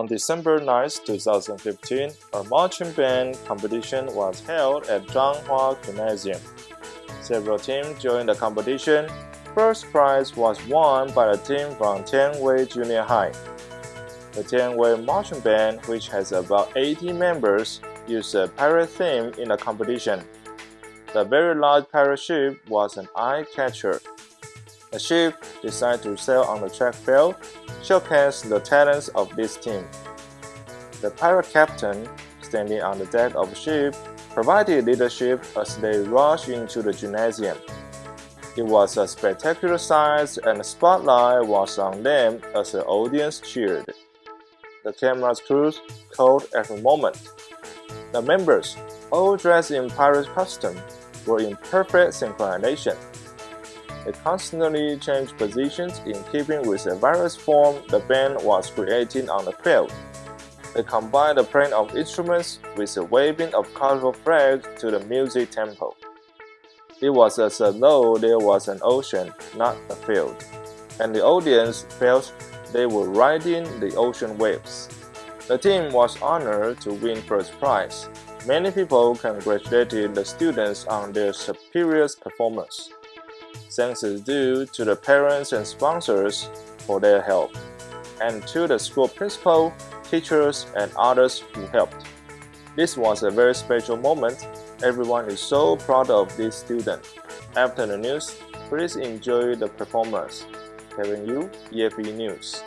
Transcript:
On December 9, 2015, a marching band competition was held at Zhanghua Gymnasium. Several teams joined the competition. First prize was won by the team from Tianwei Junior High. The Tianwei Marching Band, which has about 80 members, used a pirate theme in the competition. The very large pirate ship was an eye-catcher. The ship decided to sail on the track field showcase the talents of this team. The pirate captain, standing on the deck of the ship, provided leadership as they rushed into the gymnasium. It was a spectacular sight and the spotlight was on them as the audience cheered. The camera's crews called every moment. The members, all dressed in pirate costume, were in perfect synchronization. They constantly changed positions in keeping with the various form the band was creating on the field. They combined the playing of instruments with the waving of colorful flags to the music tempo. It was as though there was an ocean, not a field, and the audience felt they were riding the ocean waves. The team was honored to win first prize. Many people congratulated the students on their superior performance. Thanks is due to the parents and sponsors for their help, and to the school principal, teachers, and others who helped. This was a very special moment. Everyone is so proud of this student. After the news, please enjoy the performance. Telling you EFE News.